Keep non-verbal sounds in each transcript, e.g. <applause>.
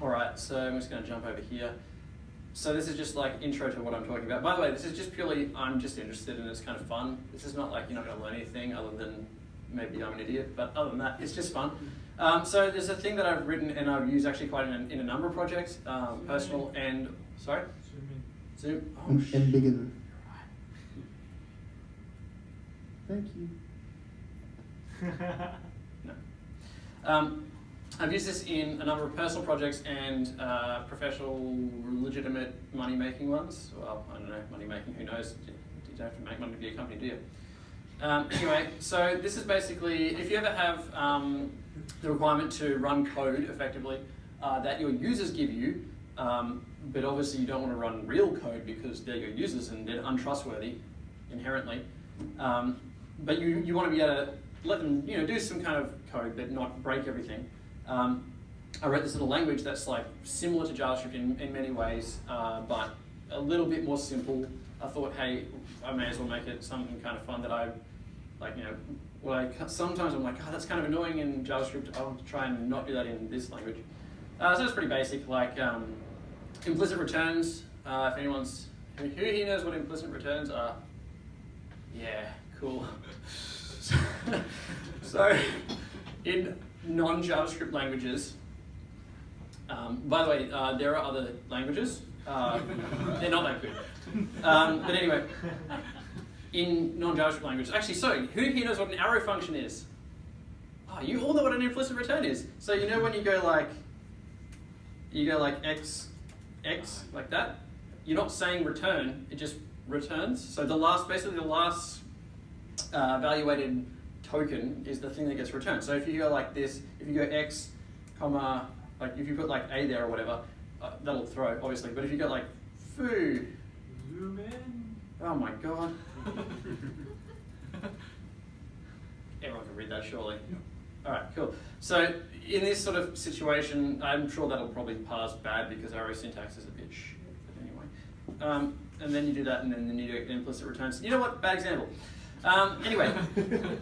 All right, so I'm just going to jump over here. So this is just like intro to what I'm talking about. By the way, this is just purely I'm just interested and it's kind of fun. This is not like you're not going to learn anything other than maybe I'm an idiot, but other than that, it's just fun. Um, so there's a thing that I've written and I've used actually quite in a, in a number of projects, um, personal and sorry, Zoom. Oh, and, sh- and bigger than. Thank you. <laughs> No. Um, I've used this in a number of personal projects and uh, professional, legitimate money making ones. Well, I don't know, money making, who knows? You don't have to make money to be a company, do you? Um, <coughs> anyway, so this is basically if you ever have um, the requirement to run code effectively uh, that your users give you, um, but obviously you don't want to run real code because they're your users and they're untrustworthy inherently. Um, but you, you want to be able to let them you know do some kind of code but not break everything. Um, I wrote this little language that's like similar to JavaScript in, in many ways, uh, but a little bit more simple. I thought, hey, I may as well make it something kind of fun that I, like, you know, well, I, sometimes I'm like, oh, that's kind of annoying in JavaScript. I'll try and not do that in this language. Uh, so it's pretty basic, like um, implicit returns. Uh, if anyone's, who here knows what implicit returns are? Yeah, cool. <laughs> <laughs> so, in non-JavaScript languages, um, by the way, uh, there are other languages. Uh, <laughs> they're not that good. Um, but anyway, in non-JavaScript languages, actually, so who here knows what an arrow function is? Oh, you all know what an implicit return is. So you know when you go like, you go like x, x, like that, you're not saying return, it just returns. So the last, basically the last uh, evaluated token is the thing that gets returned. So if you go like this, if you go x, comma, like if you put like a there or whatever, uh, that'll throw obviously. But if you go like foo, Zoom in. oh my god, <laughs> everyone can read that surely. All right, cool. So in this sort of situation, I'm sure that'll probably pass bad because arrow syntax is a bit shit. But anyway, um, and then you do that, and then you do implicit returns. You know what? Bad example. Um, anyway, <laughs>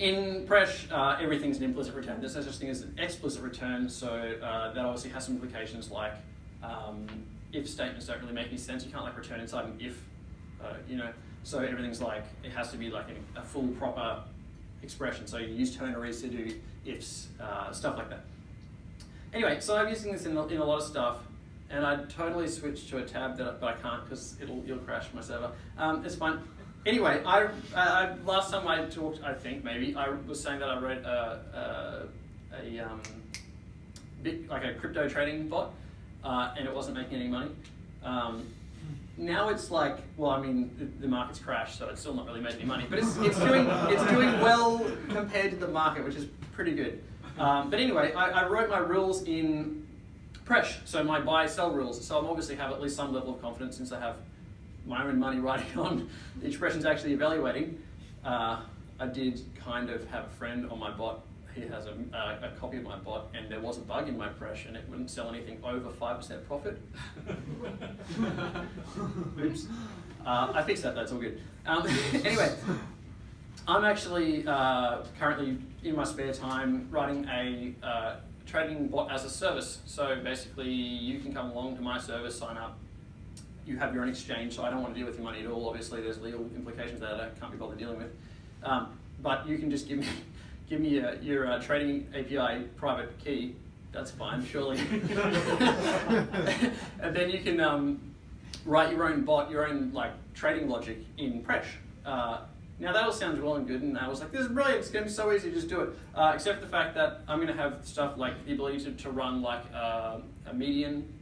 in Presh, uh, everything's an implicit return. There's no such thing as an explicit return, so uh, that obviously has some implications like um, if statements don't really make any sense. You can't like return inside an if, uh, you know. So everything's like it has to be like a, a full proper expression. So you use ternaries to do ifs, uh, stuff like that. Anyway, so I'm using this in in a lot of stuff, and I'd totally switch to a tab that but I can't because it'll it'll crash my server. Um, it's fine. Anyway, I, I last time I talked, I think maybe I was saying that I wrote a a, a um, bit like a crypto trading bot, uh, and it wasn't making any money. Um, now it's like, well, I mean, the, the market's crashed, so it's still not really making any money, but it's, it's doing it's doing well compared to the market, which is pretty good. Um, but anyway, I, I wrote my rules in Presh, so my buy sell rules. So I'm obviously have at least some level of confidence since I have my own money writing on the expressions actually evaluating. Uh, I did kind of have a friend on my bot. He has a, uh, a copy of my bot, and there was a bug in my Presh, and it wouldn't sell anything over five percent profit. <laughs> Oops. Uh, I fixed that. That's all good. Um, <laughs> anyway, I'm actually uh, currently in my spare time writing a uh, trading bot as a service. So basically, you can come along to my service, sign up. You have your own exchange, so I don't want to deal with your money at all. Obviously, there's legal implications that I can't be bothered dealing with. Um, but you can just give me <laughs> give me a, your uh, trading API private key. That's fine, surely. <laughs> <laughs> and then you can um, write your own bot, your own like trading logic in Presh. Uh, now that all sounds well and good, and I was like, this is brilliant, it's going to be so easy just do it. Uh, except for the fact that I'm going to have stuff like the ability to, to run like uh, a median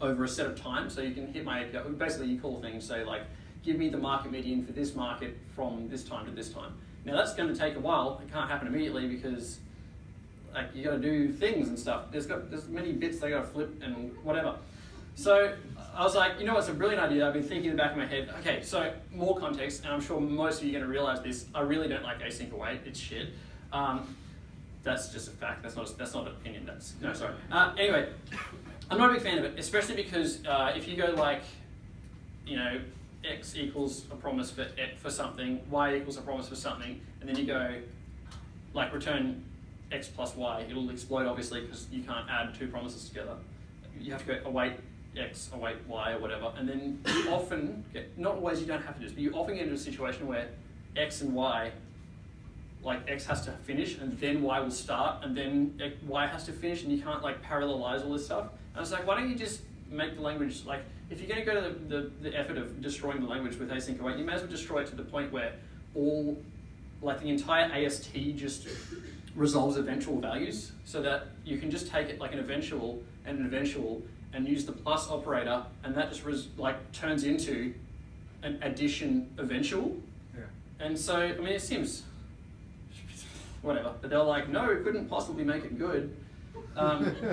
over a set of time. So you can hit my API, basically you call things, say like, give me the market median for this market from this time to this time. Now that's going to take a while, it can't happen immediately because like you got to do things and stuff. There's got there's many bits they got to flip and whatever. So I was like, you know, it's a brilliant idea. I've been thinking in the back of my head. Okay, so more context, and I'm sure most of you are going to realize this. I really don't like async await. It's shit. Um, that's just a fact. That's not that's not an opinion. That's no, sorry. Uh, anyway, I'm not a big fan of it, especially because uh, if you go like, you know, x equals a promise for for something, y equals a promise for something, and then you go like return x plus y, it'll explode obviously because you can't add two promises together. you have to go await X, await Y, or whatever, and then you often get, not always you don't have to do this, but you often get into a situation where X and Y, like X has to finish, and then Y will start, and then y has to finish, and you can't like parallelize all this stuff. And I was like, why don't you just make the language, like, if you're gonna go to the, the, the effort of destroying the language with async await, you may as well destroy it to the point where all, like the entire AST just resolves eventual values so that you can just take it like an eventual and an eventual and use the plus operator and that just res- like turns into an addition eventual. Yeah. And so, I mean, it seems whatever, but they're like, no, it couldn't possibly make it good. Um, <laughs>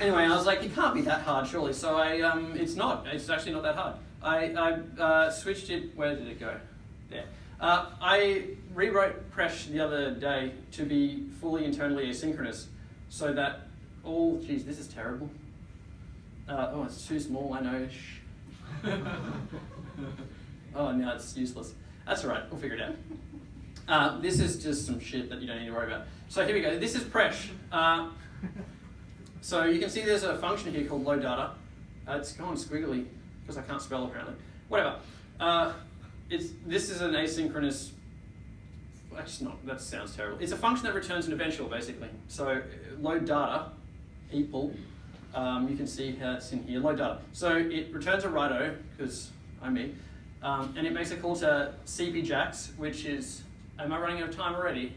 anyway, I was like, it can't be that hard, surely. So I, um, it's not. It's actually not that hard. I, I uh, switched it. Where did it go? There. Uh, I rewrote Presh the other day to be fully internally asynchronous, so that all. Geez, this is terrible. Uh, oh, it's too small. I know. <laughs> Oh, no, it's useless. That's all right. We'll figure it out. Uh, this is just some shit that you don't need to worry about. So here we go. This is Presh. Uh, so you can see there's a function here called load data. Uh, it's gone squiggly because I can't spell apparently. Whatever. Uh, it's this is an asynchronous. That's not. That sounds terrible. It's a function that returns an eventual basically. So uh, load data equal. Um, you can see how it's in here. Load data. So it returns a righto because I'm me, um, and it makes a call to cpjax, which is. Am I running out of time already?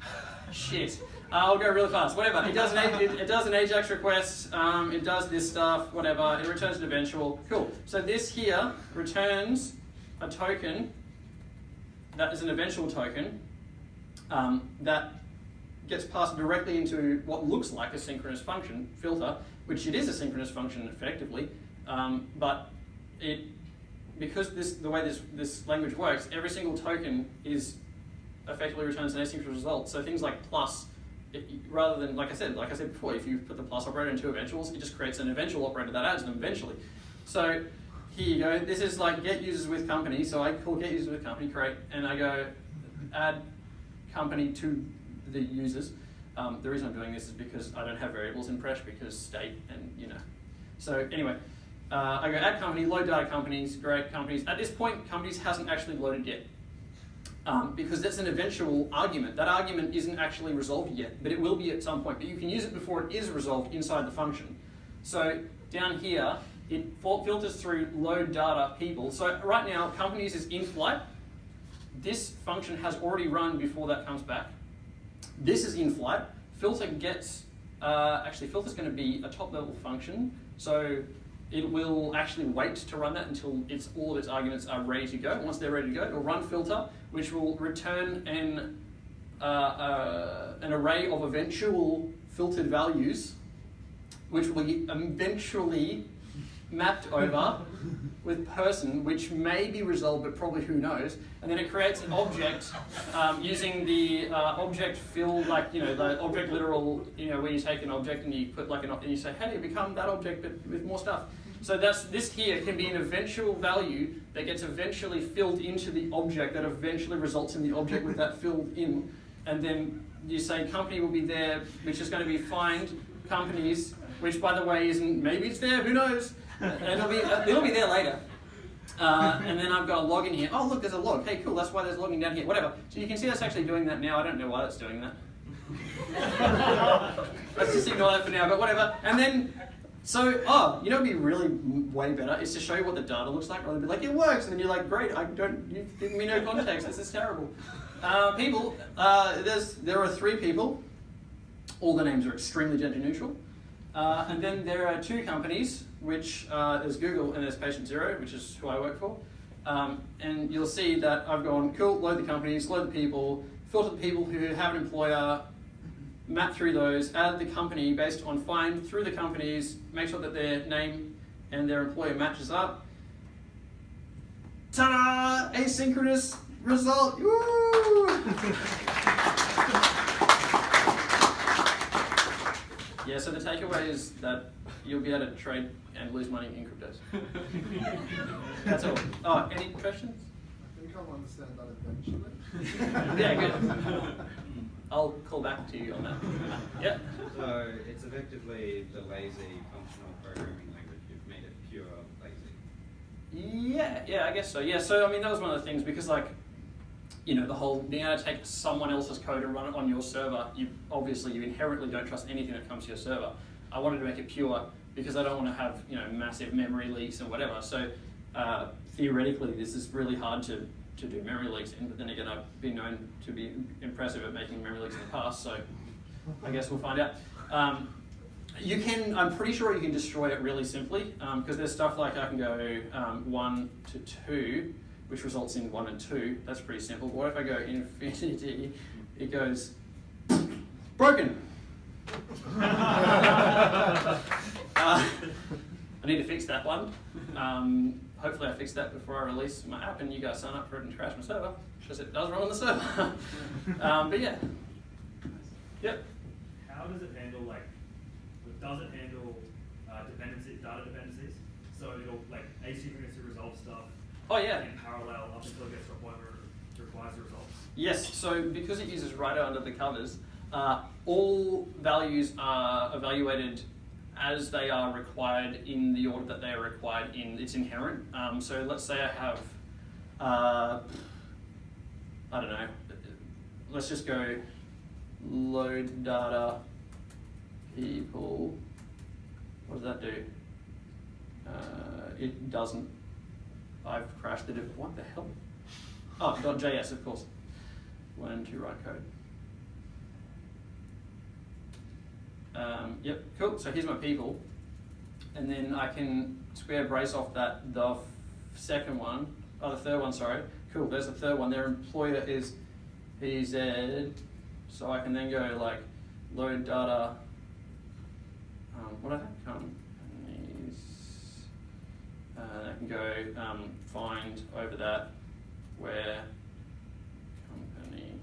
<laughs> Shit. Uh, I'll go really fast. Whatever. It does an it, it does an Ajax request. Um, it does this stuff. Whatever. It returns an eventual. Cool. So this here returns a token that is an eventual token um, that gets passed directly into what looks like a synchronous function filter, which it is a synchronous function effectively, um, but it because this the way this this language works, every single token is effectively returns an asynchronous result. So things like plus, it, rather than like I said, like I said before, if you put the plus operator into eventuals, it just creates an eventual operator that adds them eventually. So here you go. This is like get users with company. So I call get users with company create, and I go add company to the users. Um, the reason I'm doing this is because I don't have variables in Presh because state and you know. So anyway, uh, I go add company, load data companies, great companies. At this point, companies hasn't actually loaded yet um, because that's an eventual argument. That argument isn't actually resolved yet, but it will be at some point. But you can use it before it is resolved inside the function. So down here, it filters through load data people. So right now, companies is in flight. This function has already run before that comes back. This is in flight. Filter gets, uh, actually filter is going to be a top level function. So it will actually wait to run that until it's, all of its arguments are ready to go. Once they're ready to go, it'll run filter, which will return an, uh, uh, an array of eventual filtered values, which will be eventually mapped over <laughs> with person, which may be resolved, but probably who knows. And then it creates an object um, using the uh, object fill, like you know, the object literal, you know, where you take an object and you put like an, and you say, hey, become that object, but with more stuff. So that's this here can be an eventual value that gets eventually filled into the object that eventually results in the object with that filled in, and then you say company will be there, which is going to be find companies, which by the way isn't maybe it's there, who knows? And it'll be it'll be there later. Uh, and then I've got a log in here. Oh, look, there's a log. Hey, cool, that's why there's logging down here. Whatever. So you can see that's actually doing that now. I don't know why that's doing that. <laughs> Let's just ignore that for now, but whatever. And then, so, oh, you know what'd be really way better is to show you what the data looks like rather than be like, it works. And then you're like, great, I don't, you've given me no context. This is terrible. <laughs> Uh, people, uh, there's, there are three people. All the names are extremely gender neutral. Uh, and then there are two companies, which uh, there's Google and there's Patient Zero, which is who I work for. Um, and you'll see that I've gone, cool, load the companies, load the people, filter the people who have an employer, map through those, add the company based on find through the companies, make sure that their name and their employer matches up. Ta-da! Asynchronous result! Woo! <laughs> Yeah, so the takeaway is that you'll be able to trade and lose money in cryptos. <laughs> That's all. Oh, any questions? I think I'll understand that eventually. Yeah, good. <laughs> I'll call back to you on that. <laughs> yeah. So it's effectively the lazy functional programming language. You've made it pure lazy. Yeah, yeah, I guess so. Yeah, so I mean that was one of the things because like, you know, the whole being able to take someone else's code and run it on your server, you obviously you inherently don't trust anything that comes to your server. I wanted to make it pure because I don't want to have you know massive memory leaks and whatever. So uh, theoretically, this is really hard to to do memory leaks in. But then again, I've been known to be impressive at making memory leaks in the past. So I guess we'll find out. Um, you can, I'm pretty sure you can destroy it really simply because there's stuff like I can go um, 1 to 2, which results in 1 and 2. That's pretty simple. What if I go infinity? It goes broken. <laughs> uh, I need to fix that one. Um, hopefully I fix that before I release my app and you guys sign up for it and crash my server because it does run on the server. <laughs> um, but yeah. Yep. How does it handle like? Does it handle uh, dependency data dependencies? So it'll like asynchronously resolve stuff. Oh yeah. In parallel up until it gets to a point where it requires the results. Yes, so because it uses righto under the covers, uh, all values are evaluated as they are required in the order that they are required in. It's inherent. Um, so let's say I have, uh, I don't know, let's just go load data people. What does that do? Uh, it doesn't. I've crashed the div. What the hell? Oh, .js, of course. Learn to write code. Um, yep, cool. So here's my people. And then I can square brace off that the second one, oh, the third one, sorry. Cool, there's the third one. Their employer is PZ. So I can then go like load data. Um, what I have companies. Uh, I can go um, find over that where company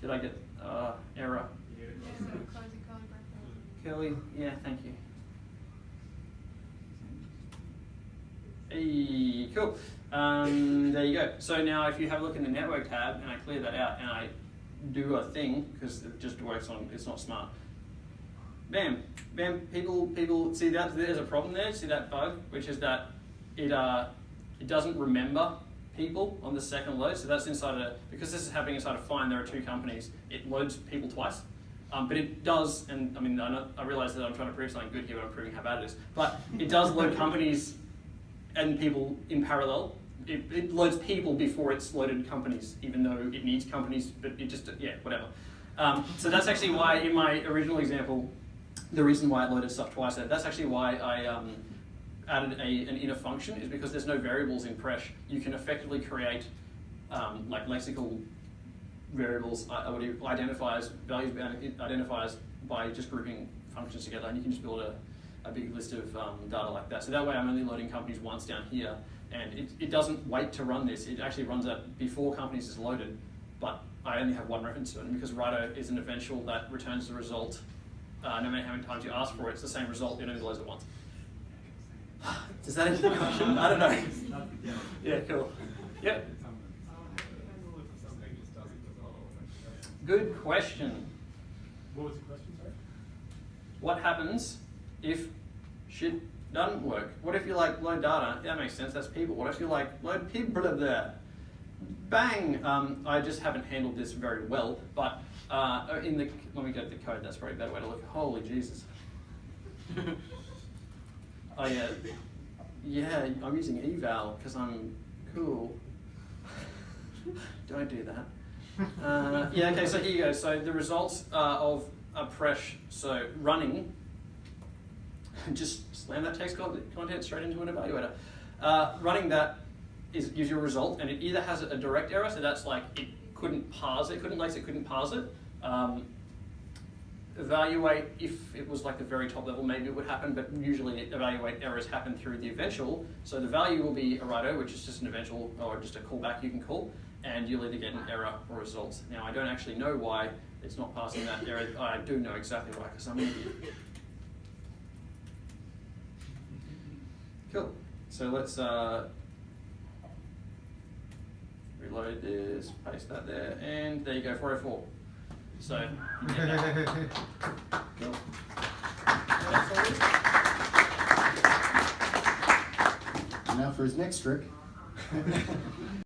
Did I get uh, error? Yeah, thank you. Hey, cool. Um, there you go. So now if you have a look in the network tab and I clear that out and I do a thing, because it just works on, it's not smart. Bam, bam, people, people, see that, there's a problem there, see that bug, which is that it, uh, it doesn't remember people on the second load. So that's inside a, because this is happening inside a find, there are two companies, it loads people twice. Um, but it does, and I mean, I, know, I realize that I'm trying to prove something good here, but I'm proving how bad it is. But it does load <laughs> companies and people in parallel. It, it, loads people before it's loaded companies, even though it needs companies, but it just, yeah, whatever. Um, so that's actually why in my original example, the reason why it loaded stuff twice, that's actually why I um, added a, an inner function, is because there's no variables in Presh. You can effectively create um, like lexical variables, uh, what do you, identifiers, values identifiers by just grouping functions together, and you can just build a, a big list of um, data like that. So that way I'm only loading companies once down here, and it, it doesn't wait to run this. It actually runs out before companies is loaded, but I only have one reference to it, and because Righto is an eventual that returns the result, uh, no matter how many times you ask for it, it's the same result, it only loads it once. Does that answer the question? I don't know. yeah, cool. Yep. Good question. What was the question, sorry? What happens if shit doesn't work? What if you like load data? Yeah, that makes sense, that's people. What if you like load people there? Bang! Um, I just haven't handled this very well, but uh, in the, let me go to the code, that's probably a better way to look. Holy Jesus. <laughs> oh yeah, yeah, I'm using eval because I'm cool. <laughs> Don't do that. Uh, yeah, okay, so here you go. So the results of a press, so running, <laughs> just slam that text content straight into an evaluator. Uh, running that is gives you a result, and it either has a direct error, so that's like it couldn't parse it, couldn't like it couldn't parse it. Um, evaluate if it was like the very top level, maybe it would happen, but usually evaluate errors happen through the eventual. So the value will be a righto, which is just an eventual or just a callback you can call, and you'll either get an error or results. Now I don't actually know why it's not passing that error. I do know exactly why, because I'm an idiot. Cool. So let's uh, reload this, paste that there, and there you go, 404. So, you get that. Cool. That's all it is. Now for his next trick. <laughs>